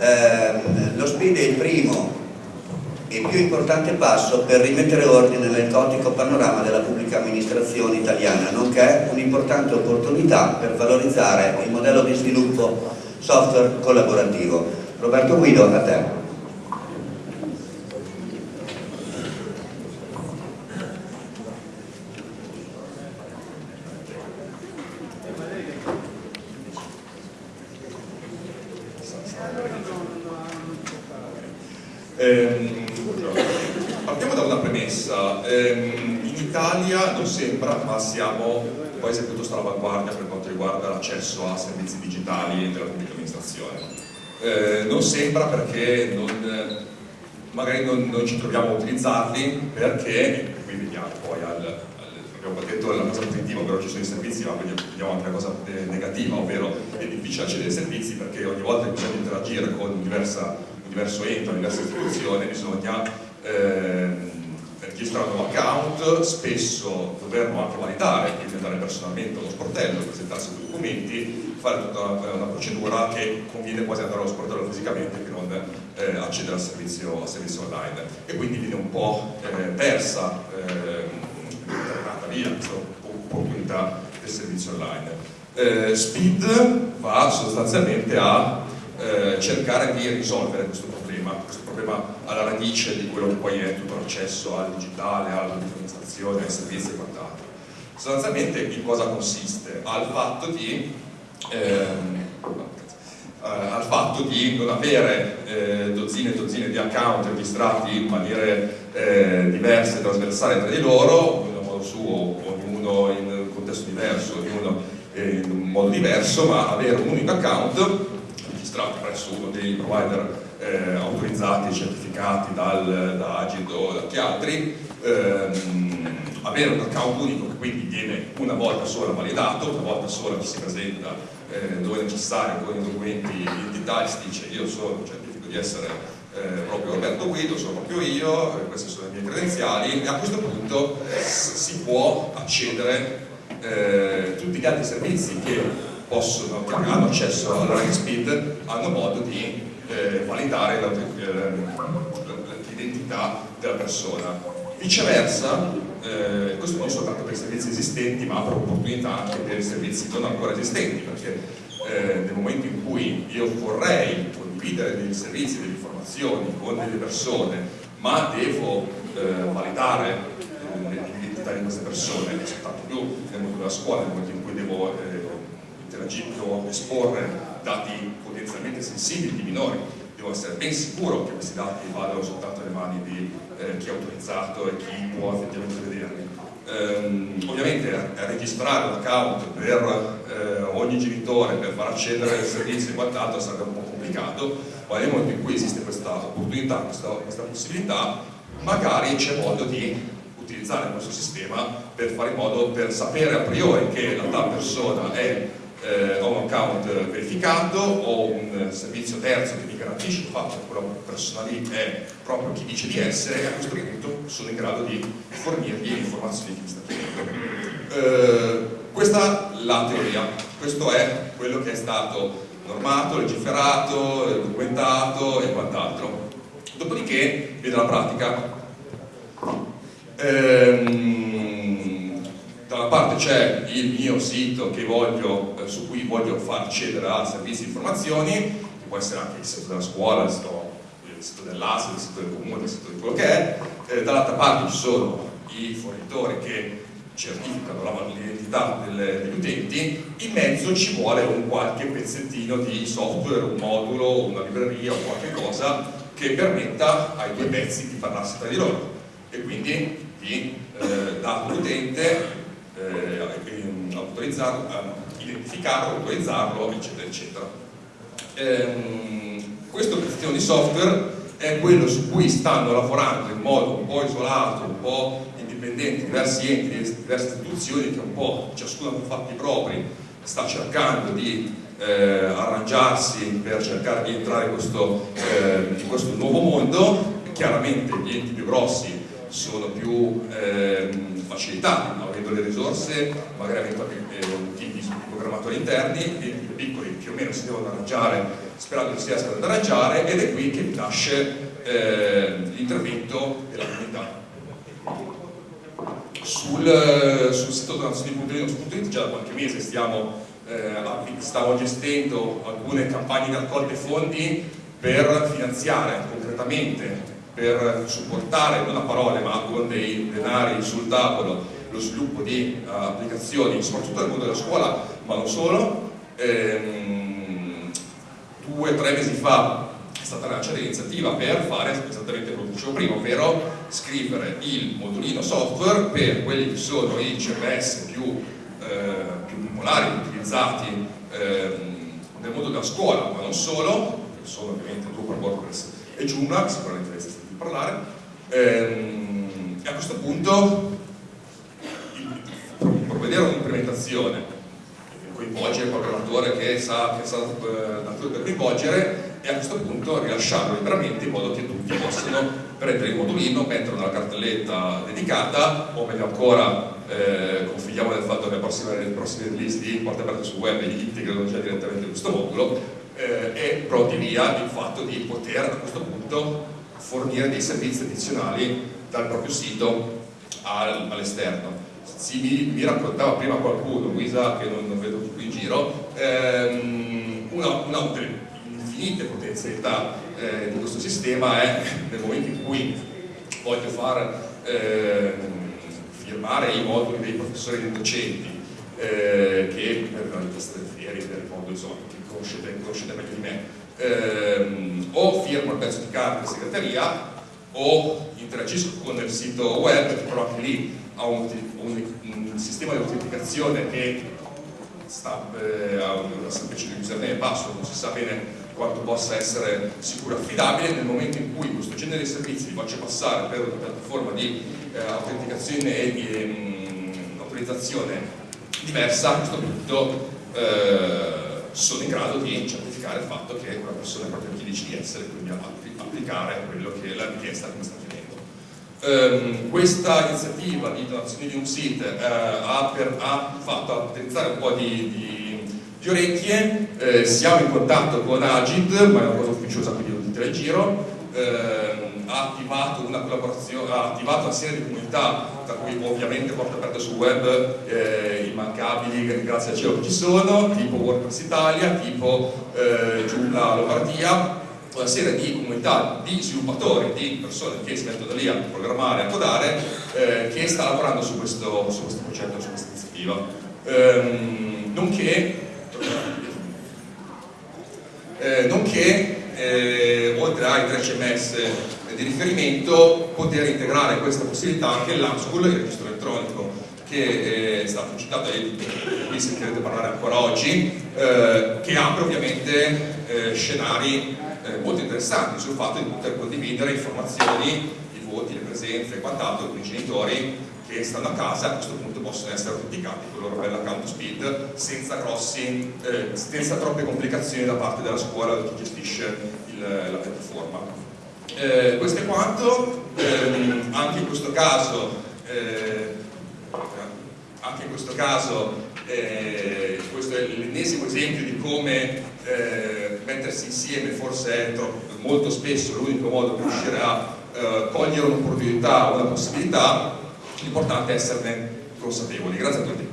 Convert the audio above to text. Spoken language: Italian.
Eh, lo SPID è il primo e più importante passo per rimettere ordine nel caotico panorama della pubblica amministrazione italiana, nonché un'importante opportunità per valorizzare il modello di sviluppo software collaborativo. Roberto Guido, a te. Partiamo da una premessa. Ehm, in Italia non sembra, ma siamo un paese piuttosto all'avanguardia per quanto riguarda l'accesso a servizi digitali della pubblica amministrazione. Eh, non sembra perché non, magari non, non, ci troviamo a utilizzarli perché, qui veniamo poi al, al abbiamo detto la cosa positiva, però ci sono i servizi, ma vediamo anche la cosa negativa, ovvero è difficile accedere ai servizi perché ogni volta che bisogna interagire con diversa diverso ente, una diversa istituzione, bisogna ehm, registrare un nuovo account, spesso doverlo anche validare, quindi andare personalmente allo sportello, presentarsi i documenti, fare tutta una, una, procedura che conviene quasi andare allo sportello fisicamente che non eh, accedere al servizio, al servizio, online e quindi viene un po' eh, persa, eh, via questa opportunità del servizio online. Eh, Speed va sostanzialmente a eh, cercare di risolvere questo problema, questo problema alla radice di quello che poi è tutto l'accesso al digitale, all'amministrazione, ai servizi e quant'altro. Sostanzialmente in cosa consiste? Al fatto di, ehm, eh, al fatto di non avere eh, dozzine e dozzine di account registrati in maniere eh, diverse, trasversali tra di loro, ognuno modo suo, ognuno in un contesto diverso, ognuno in un modo diverso, ma avere un unico account registrati presso uno dei provider eh, autorizzati e certificati dal, da Agid o da chi altri, ehm, avere un account unico che quindi viene una volta sola validato, una volta sola ci si presenta eh, dove è necessario con i documenti identitari, si dice io sono, certifico di essere eh, proprio Roberto Guido, sono proprio io, eh, queste sono le mie credenziali e a questo punto si può accedere eh, tutti gli altri servizi che possono, che hanno accesso alla Running Speed hanno modo di eh, validare l'identità della persona. Viceversa, eh, questo non soltanto per i servizi esistenti, ma apre opportunità anche per i servizi non ancora esistenti, perché eh, nel momento in cui io vorrei condividere dei servizi, delle informazioni con delle persone, ma devo eh, validare eh, l'identità di queste persone, soltanto più nel mondo della scuola, nel momento in cui devo eh, interagire esporre dati potenzialmente sensibili di minori, devo essere ben sicuro che questi dati vadano soltanto nelle mani di eh, chi è autorizzato e chi può effettivamente vederli. Ehm, ovviamente registrare un account per eh, ogni genitore per far accedere ai servizi e quant'altro sarebbe un po' complicato, ma nel momento in cui esiste questa opportunità, questa, questa possibilità, magari c'è modo di utilizzare questo sistema per fare in modo per sapere a priori che la tal persona è eh, ho un account verificato, ho un servizio terzo che mi garantisce il fatto che quella persona lì è proprio chi dice di essere e a questo punto sono in grado di fornirgli le informazioni che mi sta chiedendo. Eh, questa è la teoria, questo è quello che è stato normato, legiferato, documentato e quant'altro. Dopodiché viene la pratica. Ehm, parte c'è il mio sito voglio, eh, su cui voglio far accedere a servizi di informazioni, che può essere anche il sito della scuola, il sito, sito dell'ASL, il sito del comune, il sito di quello che è, eh, dall'altra parte ci sono i fornitori che certificano l'identità degli utenti, in mezzo ci vuole un qualche pezzettino di software, un modulo, una libreria o qualche cosa che permetta ai due pezzi di parlarsi tra di loro. E quindi di eh, all'utente eh, eh, identificarlo, autorizzarlo, eccetera, eccetera. Ehm, questo pezzettino di software è quello su cui stanno lavorando in modo un po' isolato, un po' indipendente, diversi enti, diverse istituzioni che un po' ciascuno con fatti propri sta cercando di eh, arrangiarsi per cercare di entrare in questo, eh, in questo nuovo mondo, chiaramente gli enti più grossi sono più ehm, facilitati, avendo le risorse, magari avendo anche eh, tipi programmatori interni, e i piccoli più o meno si devono arrangiare sperando che si riescano ad arrangiare ed è qui che nasce eh, l'intervento della comunità. Sul, sul sito donazioni.it già da qualche mese stiamo, eh, stiamo gestendo alcune campagne di raccolte fondi per finanziare concretamente per supportare, non a parole ma con dei denari sul tavolo, lo sviluppo di uh, applicazioni, soprattutto nel mondo della scuola, ma non solo. Ehm, due o tre mesi fa è stata lanciata l'iniziativa per fare esattamente quello che dicevo prima, ovvero scrivere il modulino software per quelli che sono i CMS più, eh, più popolari, utilizzati ehm, nel mondo della scuola, ma non solo, sono ovviamente Drupal, WordPress e Joomla, sicuramente avete sentito parlare, ehm, e a questo punto provvedere un'implementazione che coinvolge il programmatore che sa, che sa eh, per coinvolgere e a questo punto rilasciarlo liberamente in modo che tutti possano prendere il modulino, metterlo nella cartelletta dedicata o meglio ancora eh, confidiamo nel fatto che le prossime, le prossime release di porte aperte sul web integrano già direttamente questo modulo eh, e pronti via il fatto di poter a questo punto fornire dei servizi addizionali dal proprio sito al, all'esterno. Mi, mi, raccontava prima qualcuno, Luisa che non, non vedo più in giro, ehm, una, una infinite potenzialità eh, di questo sistema è nel momento in cui voglio far eh, firmare i moduli dei professori e dei docenti eh, che per la richiesta del FIERI, del modo insomma, che conoscete, conoscete meglio di me, ehm, o firmo il pezzo di carta in segreteria o interagisco con il sito web però anche lì ha un, un, un sistema di autenticazione che sta, eh, ha una semplice username e password, non si sa bene quanto possa essere sicuro e affidabile. Nel momento in cui questo genere di servizi li faccio passare per una piattaforma di eh, autenticazione e di ehm, autorizzazione diversa, a questo punto eh, sono in grado di certificare il fatto che quella persona è proprio chi dice di essere, quindi applicare quello che la richiesta che mi sta chiedendo. Um, questa iniziativa di donazione di un sito uh, ha, ha, fatto attrezzare un po' di, di di orecchie, eh, siamo in contatto con Agid, ma è una cosa ufficiosa quindi non al giro, eh, attivato una collaborazione, ha attivato una serie di comunità, tra cui ovviamente porta aperta sul web eh, immancabili grazie al cielo che ci sono, tipo WordPress Italia, tipo eh, Joomla Lombardia, una serie di comunità di sviluppatori, di persone che si mettono lì a programmare, a codare, eh, che sta lavorando su questo, su questo progetto, su questa iniziativa. Ehm, nonché eh, nonché eh, oltre ai 3 CMS di riferimento poter integrare questa possibilità anche l'AMSCUL, il registro elettronico che eh, è stato citato e di cui sentirete parlare ancora oggi, eh, che apre ovviamente eh, scenari eh, molto interessanti sul fatto di poter condividere informazioni, i voti, le presenze e quant'altro con i genitori che stanno a casa a questo punto possono essere autenticati con il loro bel account speed senza, grossi, eh, senza troppe complicazioni da parte della scuola o di chi gestisce il, la piattaforma. Eh, questo è quanto, eh, anche in questo caso, eh, anche in questo, caso eh, questo è l'ennesimo esempio di come eh, mettersi insieme forse è molto spesso l'unico modo per riuscire a cogliere un'opportunità o una possibilità l'importante è esserne consapevoli. Grazie a tutti.